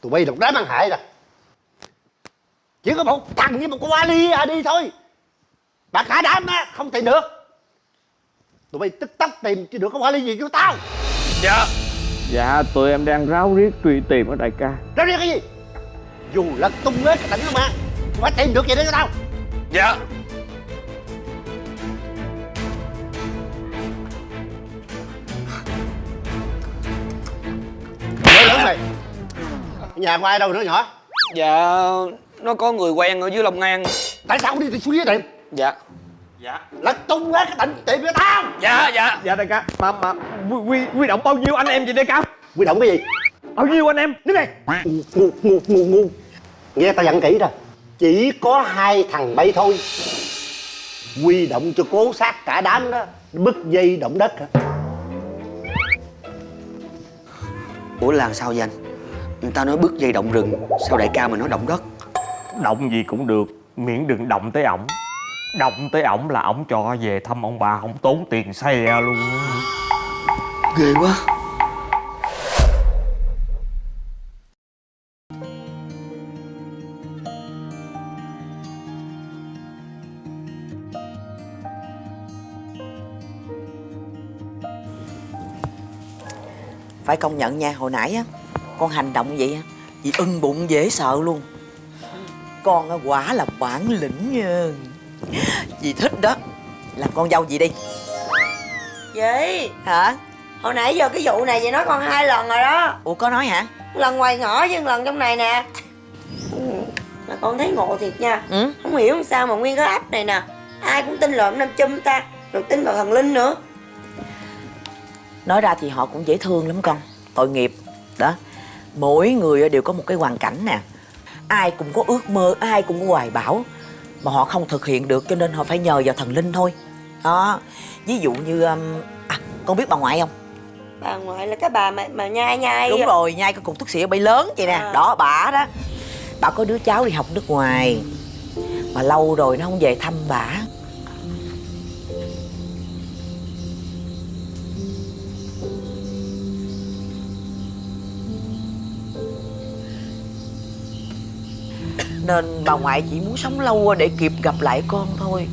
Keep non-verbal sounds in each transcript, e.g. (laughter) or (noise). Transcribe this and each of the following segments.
tụi bay độc đám ăn hại rồi chỉ có một thằng với một con ali à đi thôi. Mà cả đám á không tìm được. Tụi bay tức tốc tìm chứ được con ali gì cho tao. Dạ. Dạ tụi em đang ráo riết truy tìm ở đại ca. Ra đi cái gì? Dù lật tung hết cái tỉnh mà phải tìm được gì đó cho tao? Dạ Nhà của ai đâu nữa nhỏ Dạ Nó có người quen ở dưới Long An. Tại sao không đi xuống dưới tìm Dạ. Lật tung hết cái tỉnh tìm cho tao. Dạ dạ. Dạ đại ca. Mà mà quy, quy, động bao nhiêu anh em vậy đại ca? Quy động cái gì? Bao nhiêu anh em? Đứng đây Ngu ngu ngu ngu. Nghe tao dặn kỹ rồi Chỉ có hai thằng bay thôi. Quy động cho cố sát cả đám đó. Bứt dây động đất hả? Ủa là sao vậy anh Người ta nói bước dây động rừng Sao đại ca mà nói động đất? Động gì cũng được Miễn đừng động tới ổng. Động tới ổng là ổng cho về thăm ông bà Không tốn tiền xe luôn. Ghê quá. Phải công nhận nha hồi nãy á con hành động vậy á chị ưng bụng dễ sợ luôn. Con á quả là bản lĩnh nha. Chị thích đó. Làm con dâu gì đi. Chị hả? Hồi nãy giờ cái vụ này chị nói con hai lần rồi đó. Ủa có nói hả? Lần ngoài ngõ với lần trong này nè. Mà con thấy ngộ thiệt nha. Ừ? Không hiểu sao mà nguyên cái ấp này nè. Ai cũng tin lộn nam châm ta Rồi tin vào thần linh nữa. Nói ra thì họ cũng dễ thương lắm con. Tội nghiệp. Đó mỗi người đều có một cái hoàn cảnh nè. Ai cũng có ước mơ ai cũng có hoài bão mà họ không thực hiện được cho nên họ phải nhờ vào thần linh thôi. Đó. Ví dụ như um, à con biết bà ngoại không? Bà ngoại là cái bà mà, mà nhai nhai đúng rồi nhai cái cục thuốc xỉa bay lớn vậy nè. À. đó bả đó. Bà có đứa cháu đi học nước ngoài mà lâu rồi nó không về thăm bả nên bà ngoại chỉ muốn sống lâu để kịp gặp lại con thôi.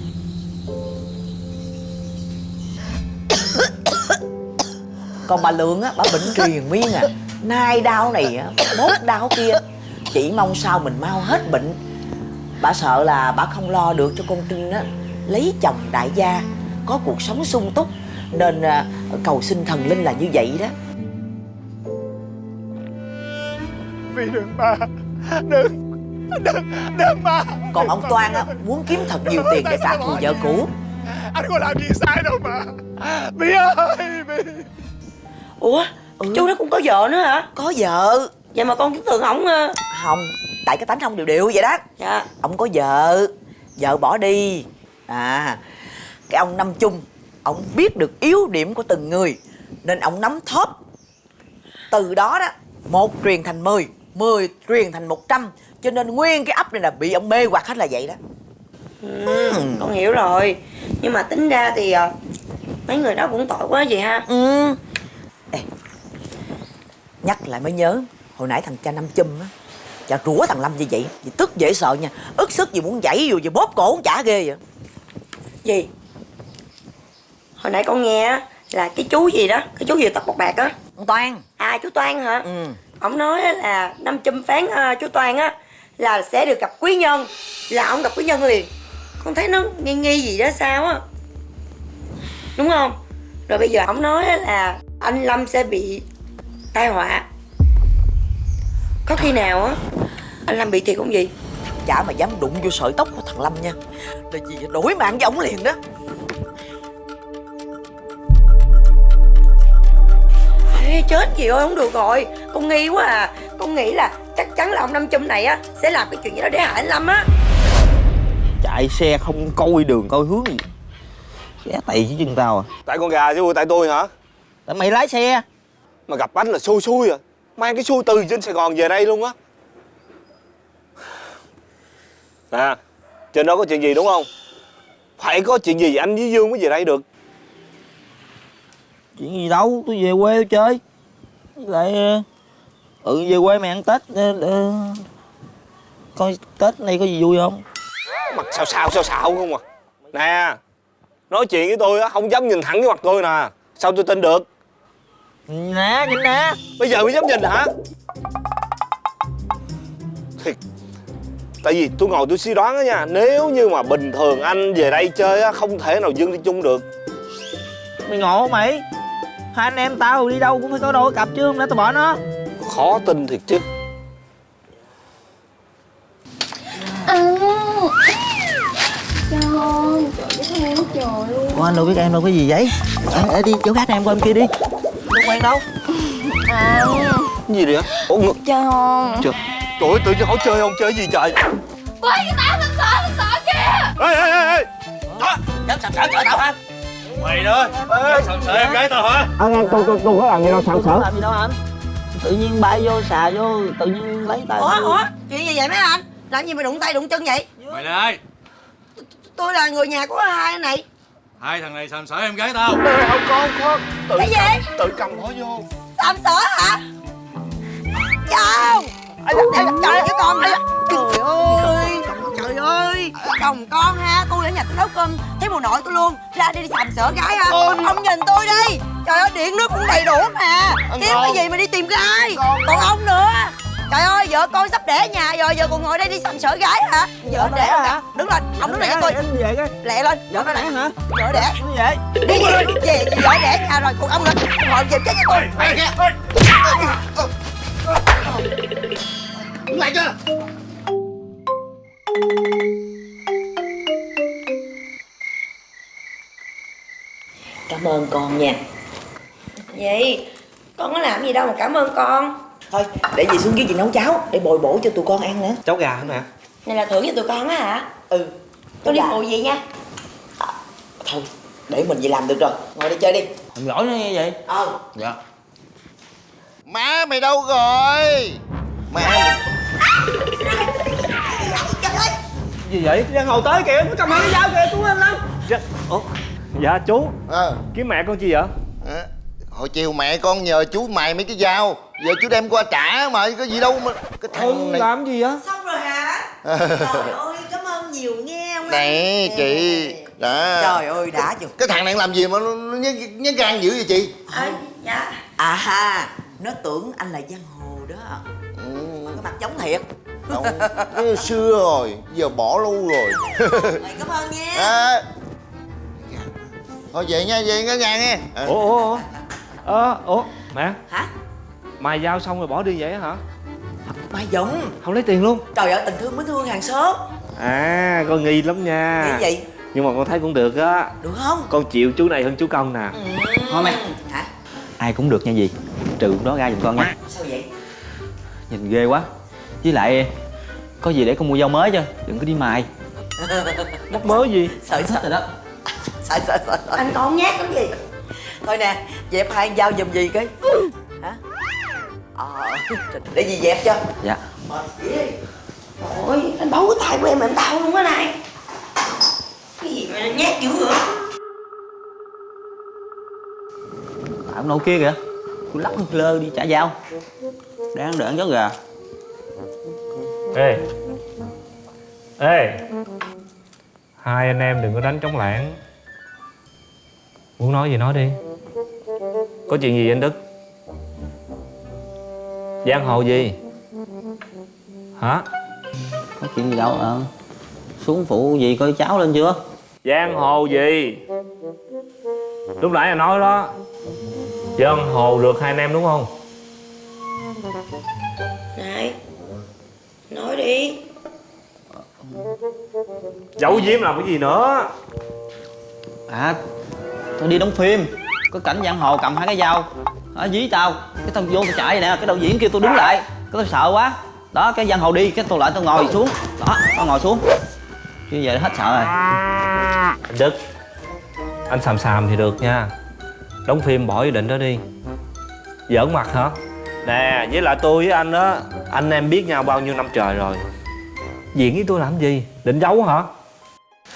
Còn bà lượng á bà bệnh truyền miên à. Nay đau này á mốt đau kia. Chỉ mong sao mình mau hết bệnh. Bà sợ là bà không lo được cho con trinh á. Lấy chồng đại gia có cuộc sống sung túc. Nên à, cầu xin thần linh là như vậy đó. Vì đừng ba Đừng. Đừng Đừng ba còn ông toan á muốn kiếm thật nhiều tiền để trả thù vợ cũ. Anh có làm gì sai đâu mà. Bi ơi Bi Ủa Ừ. chú đó cũng có vợ nữa hả? Có vợ. Vậy mà con cứ tưởng ổng ờ, không tại cái tánh ông đều đều vậy đó. Dạ. Ông có vợ vợ bỏ đi. À cái ông năm chung ông biết được yếu điểm của từng người nên ông nắm thóp. Từ đó đó một truyền thành mười mười truyền thành một trăm cho nên nguyên cái ấp này là bị ông mê hoặc hết là vậy đó. Ừ, Con hiểu rồi. Nhưng mà tính ra thì ờ, Mấy người đó cũng tội quá vậy ha. Ừ. Ê, nhắc lại mới nhớ hồi nãy thằng cha năm chum á cha rủa thằng lâm như vậy thì tức dễ sợ nha. Ức sức gì muốn dãy dù gì bóp cổ cũng chả ghê vậy. Gì? Hồi nãy con nghe á, là cái chú gì đó Cái chú gì tóc bạc bạc á. Ông toan À chú Toan hả? Ừ. Ông nói là năm châm phán ờ, chú Toan á Là sẽ được gặp quý nhân. Là ông gặp quý nhân liền. Con thấy nó nghi nghi gì đó sao á. Đúng không? Rồi bây giờ ông nói là Anh Lâm sẽ bị tai họa. Có khi nào á Anh Lâm bị thiệt không gì chả mà dám đụng vô sợi tóc của thằng lâm nha. Là gì đổi mạng với ổng liền đó. Ê, chết gì ơi không được rồi. Con nghi quá à. Con nghĩ là chắc chắn là ông Năm Châm này á Sẽ làm cái chuyện gì đó để hại anh Lâm á. Chạy xe không coi đường coi hướng gì. Ghé tày dưới chân tao à. Tại con gà chứ tại tôi hả? Tại mày lái xe. Mà gặp anh là xui xui à. Mang cái xui từ trên Sài Gòn về đây luôn á. À Trên đó có chuyện gì đúng không? Phải có chuyện gì anh với Dương mới về đây được. Chuyện gì đâu tôi về quê tôi chơi. Với lại ừ về quê mày ăn tết ờ, ờ, coi tết này có gì vui không? Mặt sao sao sao sao không à? Nè Nói chuyện với tôi á không dám nhìn thẳng cái mặt tôi nè. Sao tôi tin được? Nè nhìn nè. Bây giờ mới dám nhìn hả? Thiệt Tại vì tôi ngồi tôi suy đoán á nha Nếu như mà bình thường anh về đây chơi á Không thể nào dưng đi chung được. Mày ngộ mày? Hai anh em tao đi đâu cũng phải có đôi cặp chứ không lẽ tao bỏ nó Khó tin thiệt chứ. Ủa anh đâu biết em đâu có gì vậy? À, à, đi chỗ khác em qua em kia đi. Đâu quen đâu. Cái gì vậy? Ủa ngực. Chơi không? Trời Trời ơi tự nhiên hỏi chơi không? Chơi gì trời? Ôi cái tao sân sợ sân sợ kìa. Ê ê ê ê. Dám sàm sỡ tao hả? Mày đó. Sầm sợ em gái tao hả? Anh tôi tôi tôi có làm gì đâu sàm sỡ làm gì đâu anh tự nhiên bay vô xà vô tự nhiên lấy tay ủa ủa chuyện gì vậy mấy anh? Làm gì mà đụng tay đụng chân vậy? Mày là ai? tôi là người nhà của hai anh này. Hai thằng này sàm sỡ em gái tao. Không con con tự, cái gì? tự cầm nó vô. Sàm sỡ hả? Chào! Trời ơi cái con Trời ơi Trời ơi Chồng con ha Tôi ở nhà tôi nấu cơm Thấy mùa nội tôi luôn. Ra đi đi sàm sỡ gái ha Ông nhìn tôi đi. Trời ơi điện nước cũng đầy đủ mà. Kiếm cái gì mà đi tìm gái Còn ông nữa. Trời ơi vợ con sắp đẻ nhà rồi Giờ còn ngồi đây đi sàm sỡ gái hả? Vợ đẻ hả? Đứng lên Ông đứng lại cho tôi. anh về cái. Lẹ lên. Vợ nó đẻ hả? Vợ đẻ. Vậy? Đi về Về vợ đẻ nhà rồi Còn ông lên Ngồi về chết với tôi. Lại chưa ơn con nha. Vậy Con có làm gì đâu mà cảm ơn con. Thôi để dì xuống dưới dì nấu cháo để bồi bổ cho tụi con ăn nữa. Cháu gà hả mẹ? Này là thưởng cho tụi con á hả? Ừ. Tôi đi phụ gì nha? Thôi để mình về làm được rồi. Ngồi đây chơi đi. Thằng giỏi nó như vậy? Ờ dạ. Má mày đâu rồi? Má Gì? Vậy? Giang Hồ tới kìa Nó cầm hai cái dao kìa Chú lên lên dạ, Ủa Dạ chú. À, Kiếm mẹ con chi vậy? À, Hồi chiều mẹ con nhờ chú mài mấy cái dao. Giờ chú đem qua trả mà Có gì đâu mà Cái thằng này làm gì vậy? Xong rồi hả? Trời ơi cảm ơn nhiều nghe ông Nè chị. Đó. Trời ơi đã chừng Cái thằng này làm gì mà nó, nó nhớ, nhớ gan dữ vậy chị? À, Dạ. À ha nó tưởng anh là giang hồ đó. Ừ, cái mặt giống thiệt. Không Cái xưa rồi Giờ bỏ luôn rồi. Mày cảm ơn nha. À, Thôi về nha về nha nhà nghe à, Ủa ủa ủa. Ờ ủa Mẹ. Hả? Mài dao xong rồi bỏ đi vậy hả? Mày giống Không lấy tiền luôn. Trời ơi tình thương mới thương hàng xóm. À con nghi lắm nha. Nghĩ gì? Nhưng mà con thấy cũng được á. Được không? Con chịu chú này hơn chú công nè. Thôi mày hả? Ai cũng được nha gì trừ đó ra giùm con nha. Sao vậy? Nhìn ghê quá. Với lại có gì để con mua dao mới cho. Đừng có đi mài. (laughs) Mắc mới gì? Sợ sợ rồi đó sợ sợ sợ. Anh còn nhát lắm gì thôi nè dẹp hai con dao giùm gì cái hả? Ờ để gì dẹp cho. Dạ. Ôi anh bấu cái tay của em mà em đau luôn á này. Cái gì mà nhát dữ vậy? Tại ông nội kia kìa. Tôi lắc lơ lơ đi trả dao. Đang đợi ăn chó gà. Ê. Ê. Hai anh em đừng có đánh trống lảng Muốn nói gì nói đi. Có chuyện gì anh Đức? Giang hồ gì? Hả? Có chuyện gì đâu ờ xuống phụ gì coi cháu lên chưa? Giang hồ gì? Lúc nãy anh nói đó. Giang hồ được hai anh em đúng không? Này Nói đi. Giấu giếm làm cái gì nữa? À tôi đi đóng phim. Có cảnh giang hồ cầm hai cái dao. Ở dí tao. Cái tao vô tao chạy vậy nè. Cái đầu diễn kêu tôi đứng lại. Cái tôi sợ quá. Đó cái giang hồ đi. Cái tôi lại tôi ngồi xuống. Đó tao ngồi xuống. Chứ về hết sợ rồi. Anh Đức Anh xàm xàm thì được nha. Đóng phim bỏ ý định đó đi. Giỡn mặt hả? Nè với lại tôi với anh á Anh em biết nhau bao nhiêu năm trời rồi. Diễn với tôi làm gì? Định giấu hả?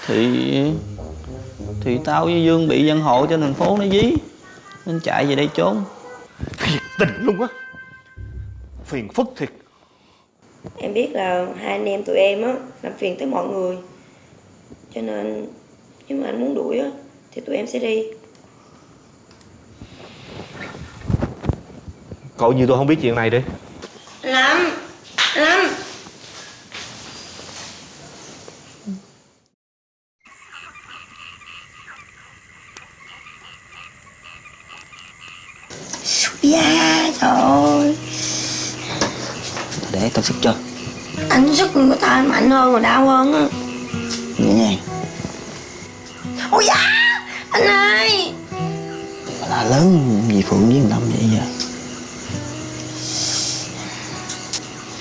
Thì thì tao với dương bị giang hồ trên thành phố nó dí Nên chạy về đây trốn Thiệt tình luôn á Phiền phức thiệt Em biết là hai anh em tụi em á làm phiền tới mọi người. Cho nên nếu mà anh muốn đuổi á thì tụi em sẽ đi. Cậu như tôi không biết chuyện này đi Lâm, Lâm. Dạ trời ơi Để tao sức cho. Anh sức người ta mạnh hơn và đau hơn á. Nhẹ nhàng Ôi dạ Anh ơi. Mà là lớn gì Phượng với Lâm vậy giờ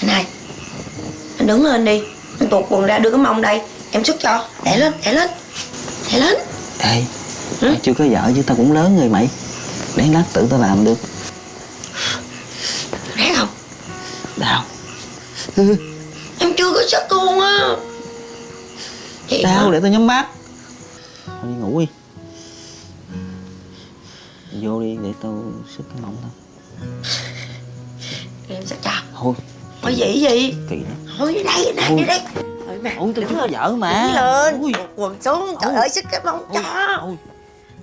Anh ơi Anh đứng lên đi. Anh tuột quần ra đưa cái mông đây. Em sức cho. Đẻ lên đẻ lên. Đẻ lên. Ê Tao chưa có vợ chứ tao cũng lớn rồi mày. Để lát tự tao làm được (laughs) Em chưa có sức luôn á. Đau hả? để tao nhắm mắt Thôi đi ngủ đi. Vô đi để tao sức cái mông tao Em sức cho Thôi. Thôi vậy gì? Kỳ lắm. Thôi đi đây đi đây Thôi. mà Ôi tao đứng chưa vợ mà. Đứng lên. Ui. tuột quần xuống Trời ơi sức cái mông cho. Ôi.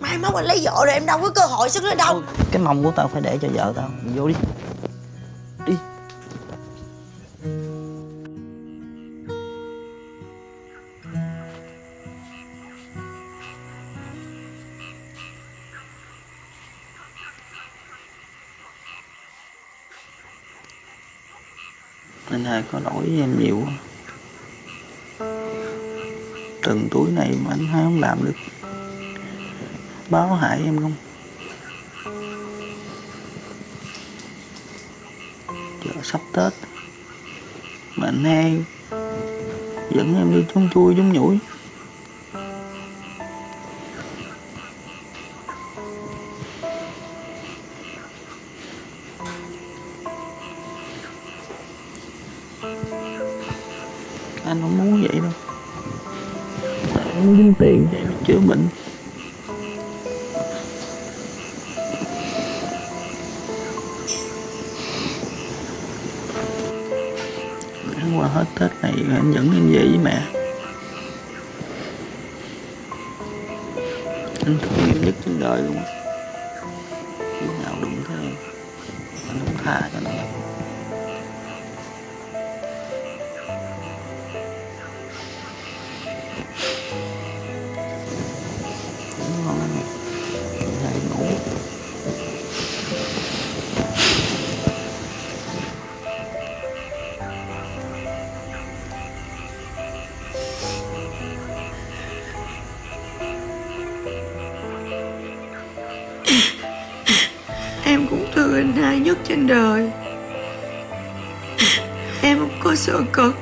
Mai mốt anh lấy vợ rồi em đâu có cơ hội sức nữa đâu. Cái mông của tao phải để cho vợ tao. Vô đi Đi Anh hai có lỗi với em nhiều quá. Từng túi này mà anh hai không làm được. Báo hại em không? Giờ sắp Tết. Mà anh hai Dẫn em đi chúng chui chúng nhủi. Anh không trên đời. Em không có sợ cực.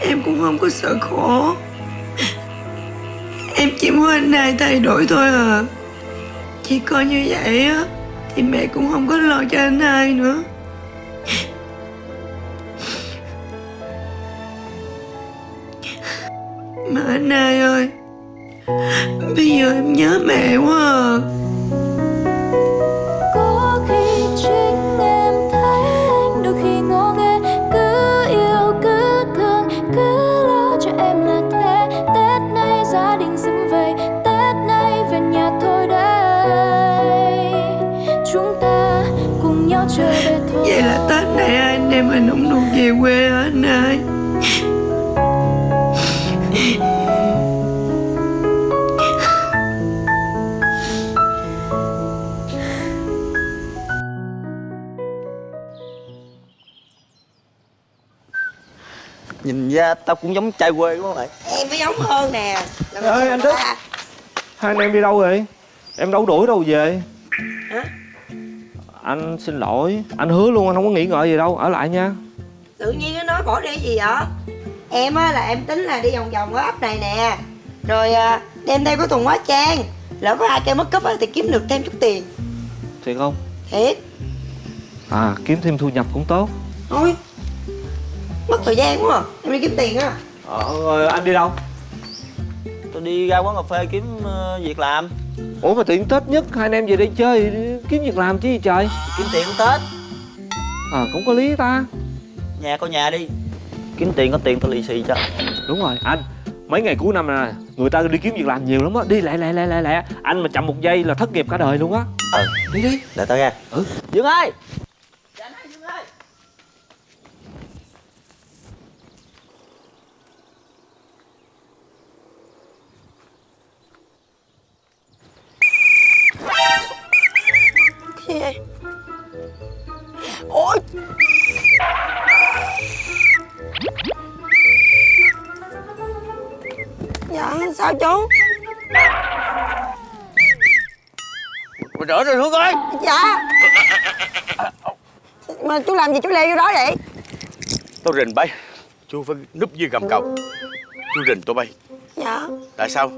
Em cũng không có sợ khổ. Em chỉ muốn anh hai thay đổi thôi à. Chỉ coi như vậy á, Thì mẹ cũng không có lo cho anh hai nữa. Cũng giống trai quê đúng không mày? Em mới giống hơn nè Làm Ơi, anh Đức. ta? Hai anh em đi đâu rồi? Em đâu đuổi đâu về Hả? Anh xin lỗi Anh hứa luôn anh không có nghĩ ngợi gì đâu Ở lại nha Tự nhiên nó nói bỏ đi gì vậy Em á là em tính là đi vòng vòng ở ấp này nè Rồi đem theo cái thùng hóa trang Lỡ có ai kêu mất cúp á thì kiếm được thêm chút tiền Thiệt không? Thiệt À kiếm thêm thu nhập cũng tốt Thôi Mất thời gian quá à. Em đi kiếm tiền á. Ờ rồi anh đi đâu? Tôi đi ra quán cà phê kiếm ờ, việc làm. Ủa mà tiện tết nhất hai anh em về đây chơi kiếm việc làm chứ gì trời? Kiếm tiền cũng tết. À cũng có lý ta. Nhà có nhà đi. Kiếm tiền có tiền tôi lì xì cho. Đúng rồi anh. Mấy ngày cuối năm này nè người ta đi kiếm việc làm nhiều lắm á. Đi lẹ lẹ lẹ lẹ lẹ. Anh mà chậm một giây là thất nghiệp cả đời luôn á. Ừ. Đi đi. Để tao ra. Ừ. Dương ơi Cái gì vậy? Ôi! Dạ sao chú? Mày đỡ rồi Hương ơi! Dạ. Mà chú làm gì chú leo vô đó vậy? Tao rình bay. Chú phải núp dưới gầm cầu. Chú rình tụi bay. Dạ. Tại sao?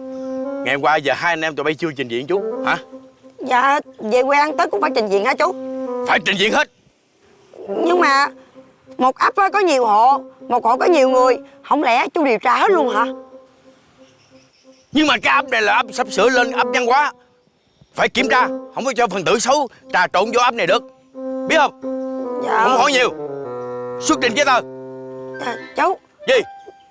Ngày hôm qua giờ hai anh em tụi bay chưa trình diện chú Hả Dạ về quê ăn Tết cũng phải trình diện hả chú. Phải trình diện hết. Nhưng mà Một ấp có nhiều hộ Một hộ có nhiều người Không lẽ chú điều tra hết luôn hả? Nhưng mà cái ấp này là ấp sắp sửa lên ấp văn hóa. Phải kiểm tra Không có cho phần tử xấu trà trộn vô ấp này được. Biết không? Dạ. Không hỏi nhiều. Xuất trình giấy tờ. À, Chú. Gì?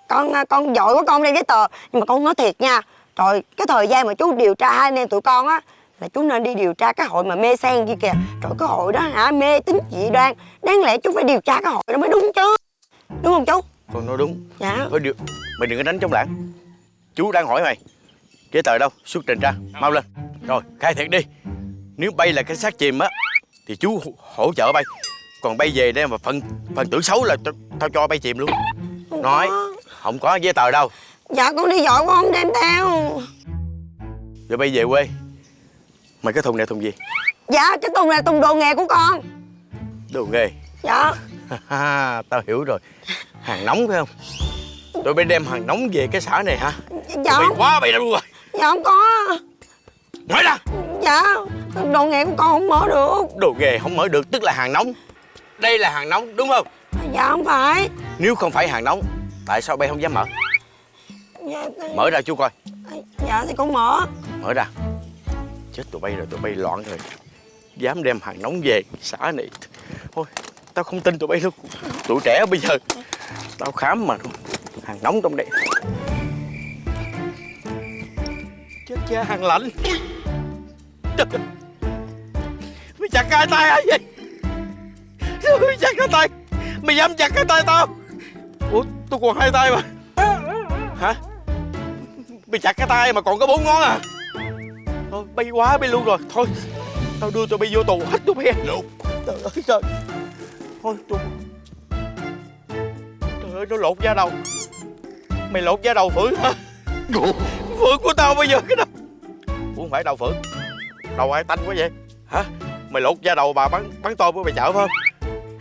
Con con giỏi quá con đem giấy tờ Nhưng mà con nói thiệt nha. Rồi cái thời gian mà chú điều tra hai anh em tụi con á là chú nên đi điều tra cái hội mà mê sen kia kìa. Rồi cái hội đó hả? Mê tín dị đoan. Đáng lẽ chú phải điều tra cái hội đó mới đúng chứ. Đúng không chú? Con nói đúng. Dạ. Thôi được Mày đừng có đánh chống lãng. Chú đang hỏi mày. Giấy tờ đâu? Xuất trình ra. Mau lên. Rồi khai thiệt đi. Nếu bay là cái xác chìm á Thì chú hỗ- trợ bay. Còn bay về đây mà phần phần tử xấu là tao, cho bay chìm luôn. Nói Không có giấy tờ đâu. Dạ con đi giỏi quá không đem theo. Rồi bay về quê Mày cái thùng này thùng gì? Dạ cái thùng này thùng đồ nghề của con. Đồ nghề? Dạ. Ha, Tao hiểu rồi. Hàng nóng phải không? Tụi bay đem hàng nóng về cái xã này hả? Dạ. Bay quá bay đâu rồi. Dạ không có. Nói ra. Dạ đồ nghề của con không mở được. Đồ nghề không mở được tức là hàng nóng. Đây là hàng nóng đúng không? Dạ không phải. Nếu không phải hàng nóng Tại sao bay không dám mở? Dạ, Mở ra chú coi. Dạ thì con mở. Mở ra Chết, tụi bay rồi, tụi bay loạn rồi. Dám đem hàng nóng về xã này. Thôi, Tao không tin tụi bay luôn Tụi trẻ bây giờ, Tao khám mà. Hàng nóng trong đây. Chết cha, hàng lạnh. Trời. Mày chặt cái tay ai vậy? Mày chặt cái tay. Mày dám chặt cái tay tao. Ủa tôi còn hai tay mà. Hả? Mày chặt cái tay mà còn có bốn ngón à? Bay quá bay luôn rồi. Thôi Tao đưa tụi bay vô tù hết tụi bay Trời ơi trời. Thôi tôi Trời ơi nó lột da đầu. Mày lột da đầu Phượng hả? Phượng của tao bây giờ cái đâu Ủa không phải đầu Phượng. Đầu ai tanh quá vậy? Hả? Mày lột da đầu bà bắn bắn tôm của mày chợ phải không?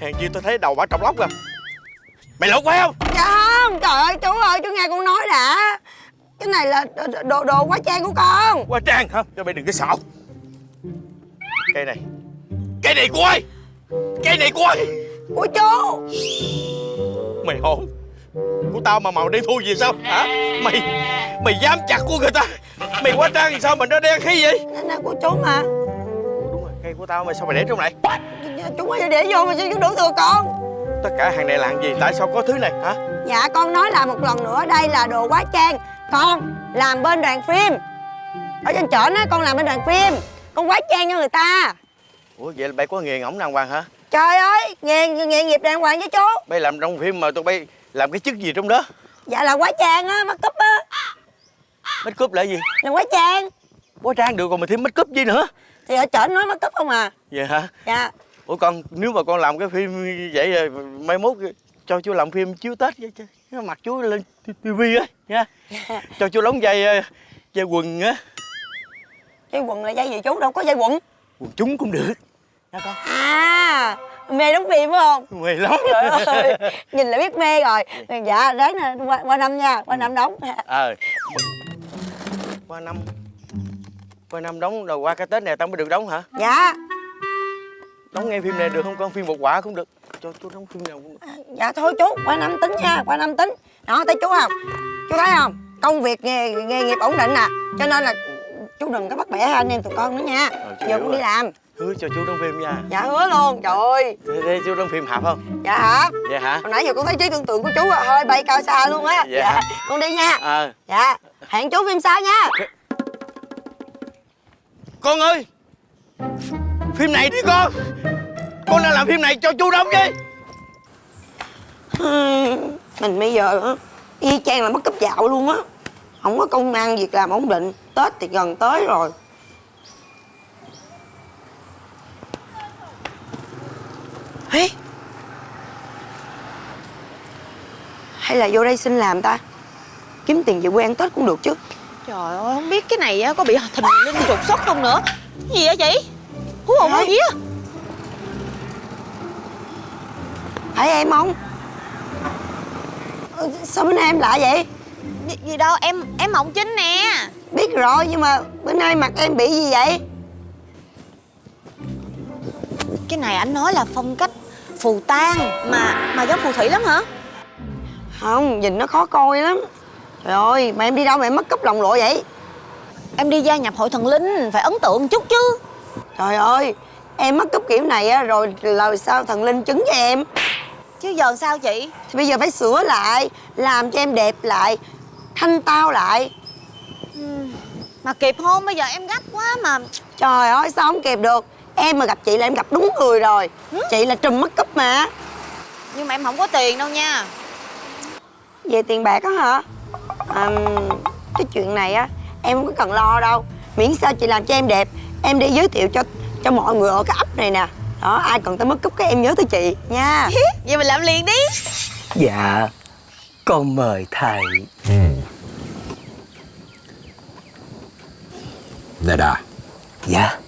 Hèn chi tôi thấy đầu bà trong lóc à Mày lột phải không? Dạ không Trời ơi chú ơi chú nghe con nói đã Cái này là đồ, đồ, quá trang của con. Quá trang hả? Cho mày đừng có xạo. Cây này. Cây này của ai? Cây này của ai? Của chú. Mày hồn Của tao mà màu đen thui gì sao? Hả? Mày Mày dám chặt của người ta. Mày quá trang thì sao mà nó đen khí vậy? Cái này của chú mà. Đúng rồi. Cây của tao mà sao mày để trong này? Chú mới để vô mà sao chú đủ thừa con. Tất cả hàng này là hàng gì? Tại sao có thứ này? Hả? Dạ con nói lại một lần nữa Đây là đồ quá trang Con làm bên đoàn phim. Ở trên trển á con làm bên đoàn phim. Con quá trang cho người ta. Ủa vậy là bay có nghề ngỗng đàng hoàng hả? Trời ơi nghề nghề nghiệp đàng hoàng với chú. Bay làm trong phim mà tụi bay làm cái chức gì trong đó? Dạ là quá trang á Mắt cúp á. Make up là gì? Là quá trang. Quá trang được còn mày thêm make up gì nữa? Thì ở trển nói mắt cúp không à? Vậy hả? Dạ. Ủa con nếu mà con làm cái phim vậy rồi mai mốt cho chú làm phim chiếu Tết vậy chứ Mặt chú lên tivi á nha. (laughs) Cho chú đóng vai ờ, vai quần á. Dây quần là dây gì chú? Đâu có dây quần. Quần chúng cũng được. À mê đóng phim phải không? Mày lắm. Trời ơi Nhìn là biết mê rồi. Dạ ráng nè qua, qua năm nha Qua năm đóng. Ờ. Qua năm qua năm đóng rồi qua cái tết này tao mới được đóng hả? Dạ. Đóng ngay phim này được không? Con phim một quả cũng được cho chú đóng phim nào cũng Dạ thôi chú Qua năm tính nha Qua năm tính. Đó thấy chú không? Chú thấy không? Công việc nghề, nghề nghiệp ổn định nè Cho nên là chú đừng có bắt bẻ anh em tụi con nữa nha. Ờ, giờ con đi làm. Hứa cho chú đóng phim nha. Dạ hứa luôn. Trời ơi. Thế, thế chú đóng phim hạp không? dạ hả? Dạ hả? hồi nãy giờ con thấy trí tưởng tượng của chú à, hơi bay cao xa luôn á. Dạ. con đi nha. Ờ. Dạ hẹn chú phim sau nha. Con ơi! Phim này đi con Con đang làm phim này cho chú đóng chứ mình bây giờ á y chang là mất cấp dạo luôn á. Không có công ăn việc làm ổn định. Tết thì gần tới rồi. Ê! hay là vô đây xin làm ta? Kiếm tiền về quê ăn tết cũng được chứ. Trời ơi, không biết cái này á, có bị thình linh trục xuất không nữa? Gì vậy? Chị? Hú hồn hú vía phải em không Ờ, sao bữa nay em lạ vậy? Gì, gì đâu, em em Mộng Chính nè. Biết rồi nhưng mà bữa nay mặt em bị gì vậy? Cái này anh nói là phong cách phù tang Mà mà giống phù thủy lắm hả? không nhìn nó khó coi lắm. Trời ơi mà em đi đâu mà em mất cúp lòng lộ vậy? Em đi gia nhập hội thần linh, phải ấn tượng chút chứ. Trời ơi em mất cúp kiểu này á rồi lời sao thần linh chứng cho em Chứ giờ sao chị? thì bây giờ phải sửa lại làm cho em đẹp lại thanh tao lại. Mà kịp không? Bây giờ em gấp quá mà. Trời ơi sao không kịp được? Em mà gặp chị là em gặp đúng người rồi. Chị là trùm mất cúp mà. Nhưng mà em không có tiền đâu nha. Về tiền bạc á hả? À, cái chuyện này á em không có cần lo đâu. Miễn sao chị làm cho em đẹp em đi giới thiệu cho cho mọi người ở cái ấp này nè đó ai cần tới mất cúp cái em nhớ tới chị nha. Vậy mình làm liền đi. Dạ Con mời thầy. Nè Đà. Dạ.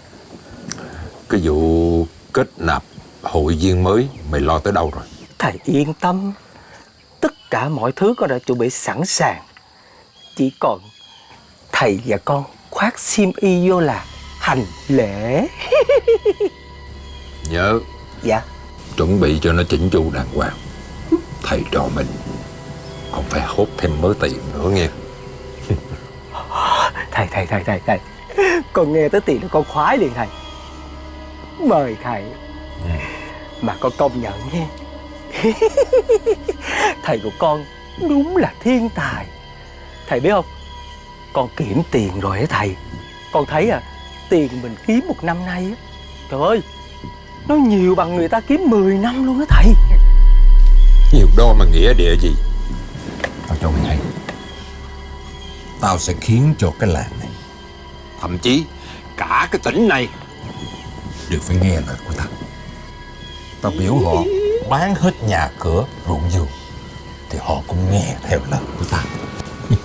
Cái vụ kết nạp hội viên mới Mày lo tới đâu rồi? Thầy yên tâm. Tất cả mọi thứ con đã chuẩn bị sẵn sàng. Chỉ còn Thầy và con khoác xiêm y vô là hành lễ (laughs) Nhớ. Dạ. Chuẩn bị cho nó chỉnh chu đàng hoàng. Thầy trò mình Còn phải hốt thêm mớ tiền nữa nghe. (laughs) Thầy thầy thầy thầy thầy. Con nghe tới tiền là con khoái liền thầy. Mời thầy. Mà con công nhận nha (laughs) Thầy của con đúng là thiên tài. Thầy biết không? Con kiểm tiền rồi á thầy. Con thấy à Tiền mình kiếm một năm nay á. Trời ơi Nó nhiều bằng người ta kiếm 10 năm luôn á thầy. Nhiều đo mà nghĩa địa gì? Tao cho mày hay. Tao sẽ khiến cho cái làng này. Thậm chí cả cái tỉnh này Đều phải nghe lời của tao. Tao biểu họ bán hết nhà cửa ruộng vườn Thì họ cũng nghe theo lời của tao. (laughs)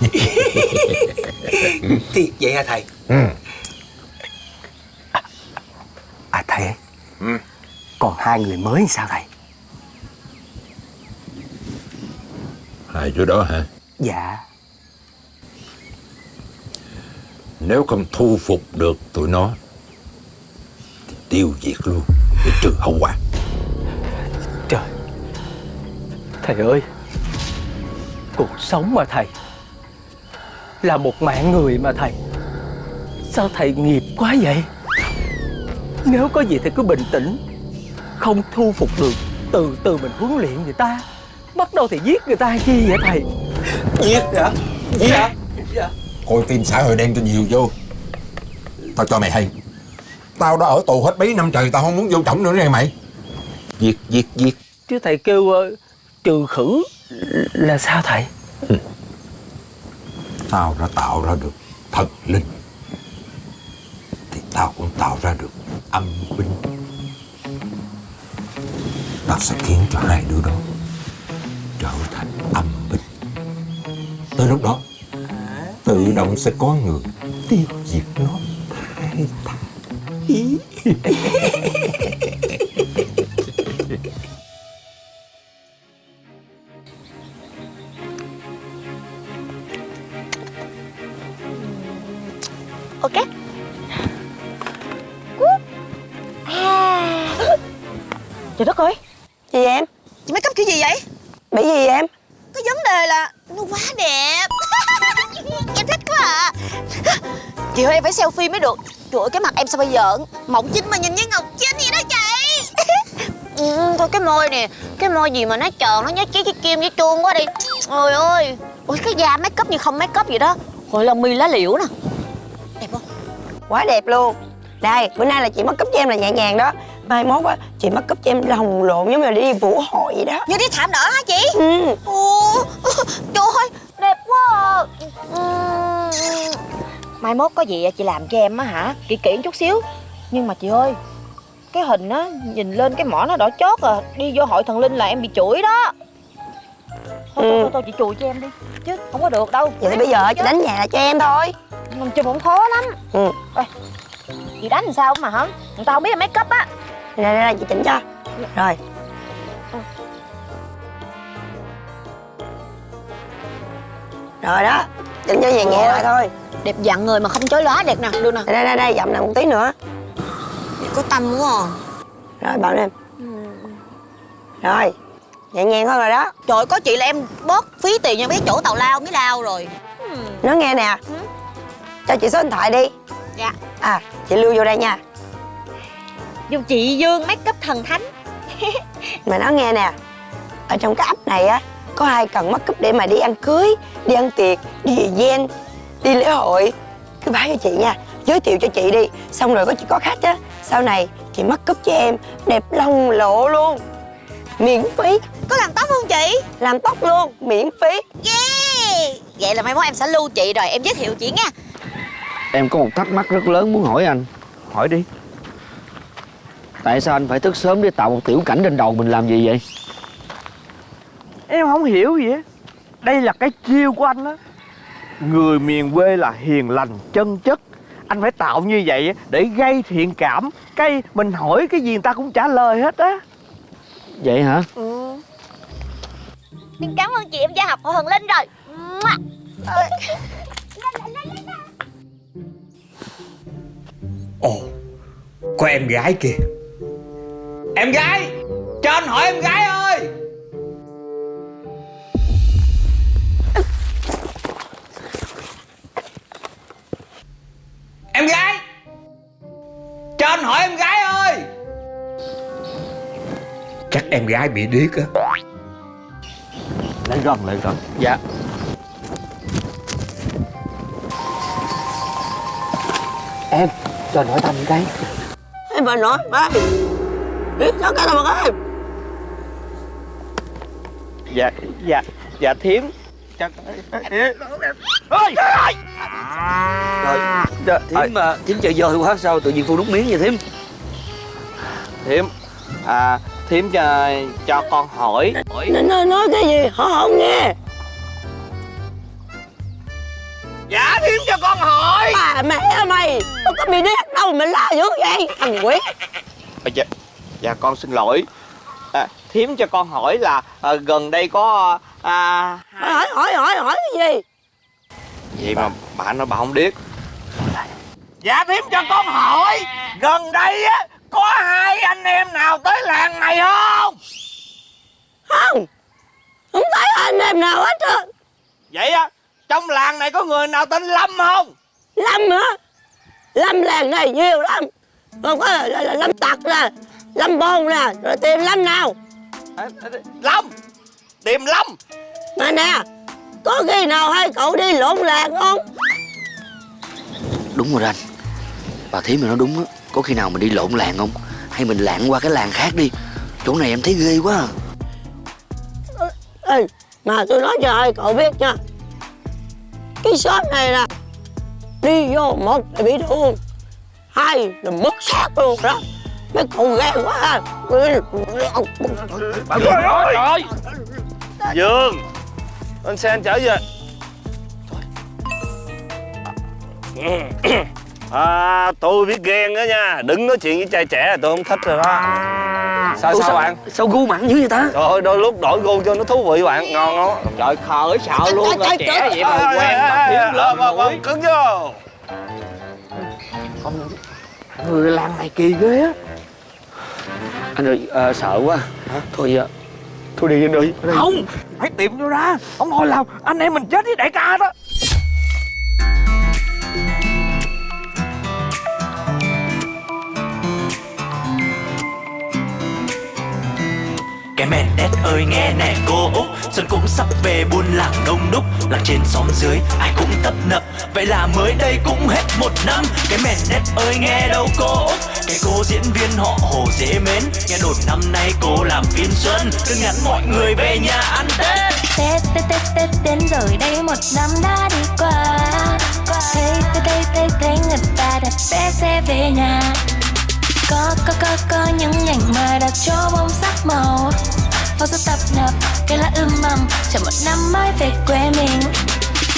Thiệt vậy hả thầy? Ừ. À thầy Còn hai người mới sao thầy? Hai đứa đó hả? Dạ. Nếu không thu phục được tụi nó Thì tiêu diệt luôn Để trừ hậu quả. Trời. Thầy ơi. Cuộc sống mà thầy Là một mạng người mà thầy. Sao thầy nghiệp quá vậy? Nếu có gì thì cứ bình tĩnh Không thu phục được. Từ từ mình huấn luyện người ta Bắt đầu thì giết người ta chi vậy thầy? Giết Dạ Dạ Dạ Coi phim xã hội đen cho nhiều vô. Tao cho mày hay. Tao đã ở tù hết mấy năm trời Tao không muốn vô trọng nữa nghe mày. Giết giết giết. Chứ thầy kêu ờ, trừ khử là sao thầy? Tao đã tạo ra được thần linh Thì tao cũng tạo ra được âm binh nó sẽ khiến cho hai đứa đó Trở thành âm binh Tới lúc đó, Tự động sẽ có người tiêu diệt nó. Hai thằng. (laughs) Ok. À. Trời đất ơi gì em? Chị make up kiểu gì vậy? Bị gì em? Cái vấn đề là nó quá đẹp. (laughs) Em thích quá à. Chị ơi em phải selfie mới được. Trời ơi cái mặt em sao bây giờ? Mỏng chính mà nhìn như ngọc chính vậy đó chị. (laughs) Ừ, Thôi cái môi nè. Cái môi gì mà nó tròn nó nhét chí cái kim với chuông quá đi. Trời ơi. Ôi cái da make up như không make up vậy đó. Gọi là mì lá liễu nè. Đẹp không? Quá đẹp luôn. Đây bữa nay là chị make up cho em là nhẹ nhàng đó Mai mốt á chị make up cho em lồng lộn giống như là đi vũ hội vậy đó Như đi thảm đỏ hả chị Ừ Ồ, trời ơi, đẹp quá à. Ừm, Mai mốt có gì chị làm cho em á hả? Kỹ kỹ chút xíu. Nhưng mà chị ơi, cái hình á, nhìn lên cái mỏ nó đỏ chót à. Đi vô hội thần linh là em bị chửi đó. Thôi, thôi, thôi, thôi chị chùi cho em đi. Chứ không có được đâu. Vậy thì bây giờ chị đánh nhà cho em thôi Mình chùi cũng khó lắm. Ừ Ê, chị đánh làm sao mà hả? Người ta không biết là make up á. Đây đây đây chị chỉnh cho. Rồi. Rồi đó Chỉnh cho nhẹ nhẹ lại thôi. Đẹp dặn người mà không chối lóa đẹp nè, đưa nè. Đây đây đây dậm lại một tí nữa. Có tâm quá à. Rồi bảo em Rồi Nhẹ nhàng hơn rồi đó. Trời có chị là em bớt phí tiền cho mấy chỗ tàu lao mới lao rồi. Nói nghe nè. Cho chị số điện thoại đi. Dạ. À chị lưu vô đây nha Dùng chị Dương make up thần thánh. Mà nói nghe nè Ở trong cái app này á Có ai cần make up để mà đi ăn cưới Đi ăn tiệc Đi event Đi lễ hội? Cứ báo cho chị nha Giới thiệu cho chị đi. Xong rồi có chị có khách á Sau này chị make up cho em Đẹp lông lộ luôn. Miễn phí. Có làm tóc không chị? Làm tóc luôn Miễn phí. Yeah! Vậy là mai mốt em sẽ lưu chị rồi Em giới thiệu chị nha. Em có một thắc mắc rất lớn muốn hỏi anh. Hỏi đi Tại sao anh phải thức sớm để tạo một tiểu cảnh trên đầu mình làm gì vậy? Em không hiểu gì á Đây là cái chiêu của anh á. Người miền quê là hiền lành chân chất. Anh phải tạo như vậy á, để gây thiện cảm. Cái mình hỏi cái gì người ta cũng trả lời hết á. Vậy hả? Em cảm ơn chị em gia học hội thần linh rồi. Ồ Có em gái kìa Em gái Cho anh hỏi em gái ơi. Em gái Cho anh hỏi em gái ơi. Chắc em gái bị điếc á. Lại gần lại gần Dạ. Em cho anh hỏi thăm cái Em bà nói ba Biết sao cái nào mà em Dạ dạ dạ thím. Chắc Ôi Rồi Dạ, Thím mà Thím chơi dơi quá sao tự nhiên phu đút miếng vậy thím? Thím À thím cho, cho con hỏi. Nói, nói, nói cái gì? Họ không nghe. Dạ thím cho con hỏi. Bà mẹ mày Đâu có bị điếc đâu mà la dữ vậy? Thằng quỷ. À, dạ, dạ con xin lỗi. À, Thím cho con hỏi là à, gần đây có à, hỏi hỏi hỏi hỏi cái gì? Vậy mà bà nói bà không biết. Dạ thím cho con hỏi Gần đây á Có hai anh em nào tới làng này không? Không. Không thấy anh em nào hết trơn. Vậy á Trong làng này có người nào tên Lâm không? Lâm hả? Lâm làng này nhiều lắm. Còn có là, là, là Lâm Tặc nè Lâm Bồn nè Rồi tìm Lâm nào? Lâm! Tìm Lâm! Mà nè Có khi nào hai cậu đi lộn làng không? Đúng rồi anh Bà thím mà nói đúng á. Có khi nào mình đi lộn làng không? Hay mình lạng qua cái làng khác đi? Chỗ này em thấy ghê quá à. Ê, mà tôi nói cho hai cậu biết nha. Cái shop này nè Đi vô một là bị thương. Hai là mất xác luôn đó Mấy cậu ghen quá à. Trời ơi! Dương! Anh xe anh chở về. À, tôi biết ghen đó nha. Đừng nói chuyện với trai trẻ tôi không thích rồi đó. Sao Ủa, sao bạn? Sao gu mặn dữ vậy ta? Trời ơi đôi lúc đổi gu cho nó thú vị bạn. Ngon không Trời khờ sợ luôn Trời, là trời, trẻ trời. vậy mà quen mà thiếu tuổi Cứng vô. Người làng này kỳ ghê á Anh ơi ờ, sợ quá. Thôi ờ, Thôi đi anh ơi Không Phải tìm cho ra. Ông ngồi làm Anh em mình chết với đại ca đó Mẹ đét ơi, nghe nè, cô út xuân cũng sắp về buôn làng đông đúc, làng trên xóm dưới ai cũng tấp nập. Vậy là mới đây cũng hết một năm, cái mẹ đét ơi, nghe đâu cô út cái cô diễn viên họ hồ dễ mến, nghe đồn năm nay cô làm phim xuân. Cứ nhắn mọi người về nhà ăn tết. Tết Tết Tết Tết đến rồi đây, một năm đã đi qua. Thấy thấy thấy thấy thấy người ta đặt vé xe về nhà. Có có có có những ngành mà đặt cho bông sắc màu. Phố rất tấp nập cây lá ươm mầm chờ một năm mới về quê mình.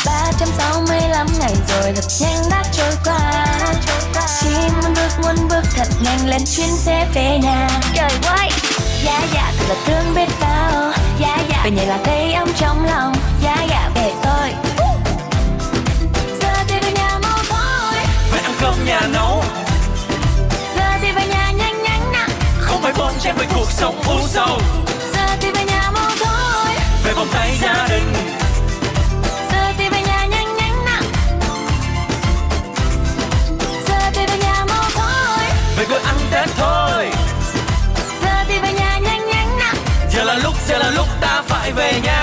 365 ngày rồi thật nhanh đã trôi qua. Chỉ muốn bước muốn bước thật nhanh lên chuyến xe về nhà. Trời ơi Dạ dạ thật là thương biết bao. Dạ dạ Về nhà là thấy ấm trong lòng. Dạ dạ về tôi. Giờ thì về nhà mau thôi. Về ăn cơm nhà nấu phải bon chen với cuộc sống u sầu. Giờ thì về nhà mau thôi về vòng tay gia đình. Giờ thì về nhà nhanh nhanh nè Giờ thì về nhà mau thôi về quê ăn tết thôi. Giờ thì về nhà nhanh nhanh nè giờ là lúc giờ là lúc ta phải về nhà